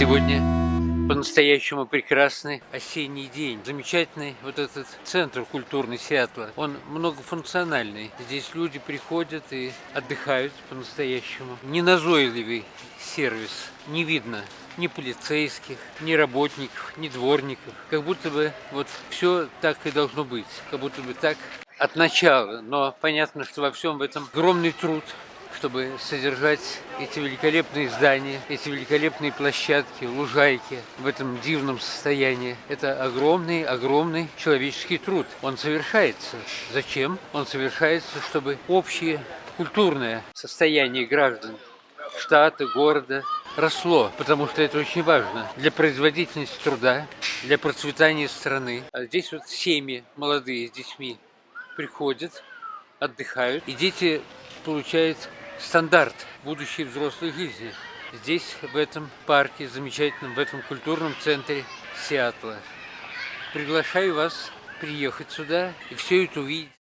Сегодня по-настоящему прекрасный осенний день. Замечательный вот этот центр культурный Сиэтла. Он многофункциональный. Здесь люди приходят и отдыхают по-настоящему. Неназойливый сервис. Не видно ни полицейских, ни работников, ни дворников. Как будто бы вот все так и должно быть. Как будто бы так от начала. Но понятно, что во всем в этом огромный труд чтобы содержать эти великолепные здания, эти великолепные площадки, лужайки в этом дивном состоянии. Это огромный, огромный человеческий труд. Он совершается. Зачем? Он совершается, чтобы общее культурное состояние граждан штата, города росло, потому что это очень важно для производительности труда, для процветания страны. А здесь вот семьи молодые с детьми приходят, отдыхают, и дети получают стандарт будущей взрослой жизни. Здесь, в этом парке, замечательном, в этом культурном центре Сиатла. Приглашаю вас приехать сюда и все это увидеть.